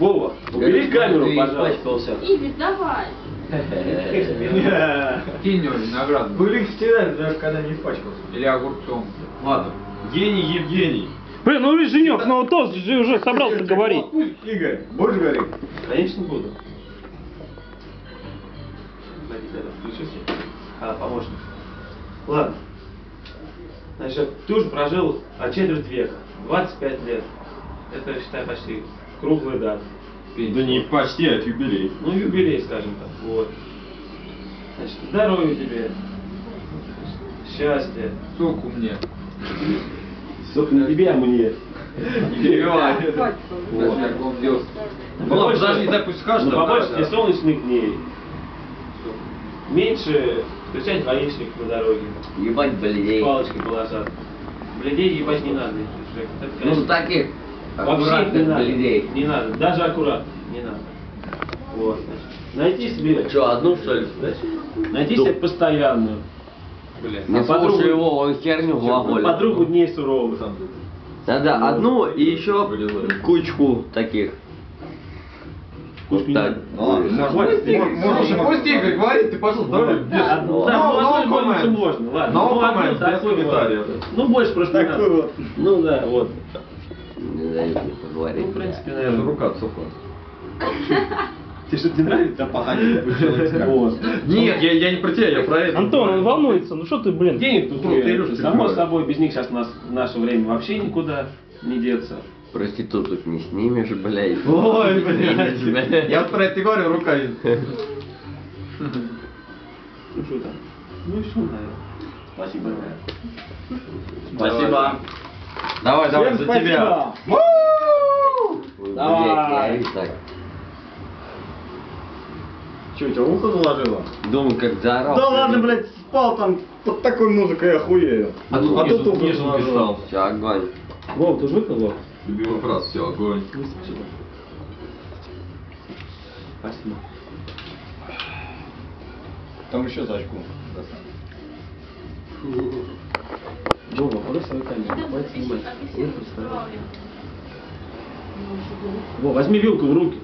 Вова, убери камеру, пожалуйста. Игорь, давай. Кинь его виноградом. Были всегда, даже когда не испачкался. Или огурцом. Ладно. Гений Евгений. Блин, ну Женек, ну тост же уже собрался говорить. Игорь, будешь говорить? Конечно, буду. Включился. А, помощник. Ладно. Значит, ты уже прожил а четверть века. 25 лет. Это, считай, почти круглая дата. Да не почти, а юбилей. Ну, юбилей, скажем так. Вот. Значит, здоровья тебе. Счастья. Суку мне. Только не тебе, а мне. Не перебивай. Вот. Ну, подожди, пусть скажет, Ну, а побольше тебе солнечных дней. Меньше встречать гаишников на дороге. Ебать, блядей. Палочкой полосат. Бледей ебать не надо. Ну, таких Вообще не надо. блядей. Не надо. Даже аккуратно. Не надо. Вот. Найти себе. Че, одну что ли? Найти себе постоянную. Блядь. Не А подругу- слушай его, он херню глаголит. Подругу дней суровых. Надо одну и еще кучку таких. Кучку Так. Слушай, пусть Игорь говорит, ты пошел. Да, да, ну, no одной больнице comment. можно, ладно. Ну. Ну, больше просто не надо. вот. Ну да, вот. Не дают мне поговорить. Ну, в принципе, наверное. рука отсохла. Тебе что-то не нравится? Вот. Нет, я, я не про тебя, я про это. Антон, он волнуется, ну что ты, блин? Денег тут Илюша, Само собой, без них сейчас у нас в наше время вообще никуда не деться. Проституток не снимешь, блядь. Ой, блядь. Я вот про это говорю, рука. Ну что там? Ну и что, наверное. Спасибо, наверное. Спасибо. Давай, давай, за тебя. Давай. Че, у тебя ухо заложило? Думаю, как заорал. Да ладно, блядь, спал там под такой музыкой, я охуею. А тут а тут ухо заложило. Все, огонь. Вов, ты же выпил, Вов? Любимый фраз, все, огонь. Спасибо. Спасибо. Там еще за очку. Хватит снимать. Я представляю. Во, возьми вилку в руки.